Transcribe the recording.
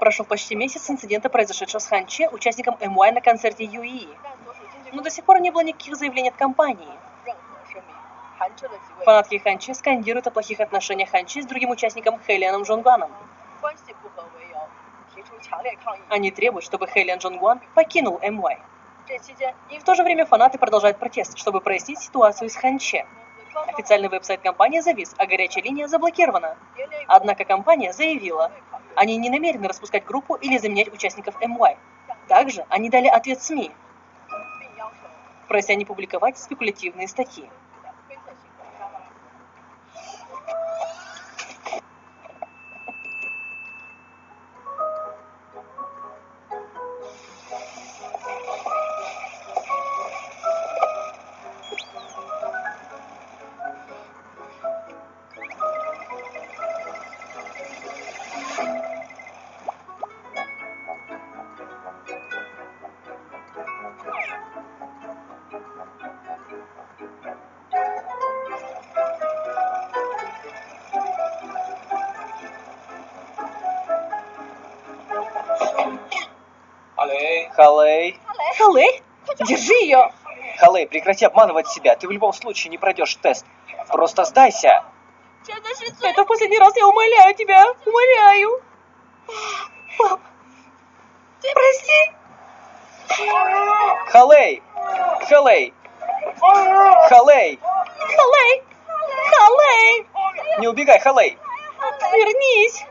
Прошел почти месяц с инцидента, произошедшего с Ханче, участником МY на концерте ЮИ. Но до сих пор не было никаких заявлений от компании. Фанатки Ханчи скандируют о плохих отношениях Ханчи с другим участником Хэлианом Джонгуаном. Они требуют, чтобы Хэлиан Джонгуан покинул МY. В то же время фанаты продолжают протест, чтобы прояснить ситуацию с Ханче. Официальный веб-сайт компании завис, а горячая линия заблокирована. Однако компания заявила, они не намерены распускать группу или заменять участников МY. Также они дали ответ СМИ, прося не публиковать спекулятивные статьи. Халей. Халей, держи ее! Халей, прекрати обманывать себя. Ты в любом случае не пройдешь тест. Просто сдайся. Это в последний раз я умоляю тебя, умоляю. Пап, прости. Халей. Халей. Халей. Халей, Халей, Не убегай, Халей. вернись.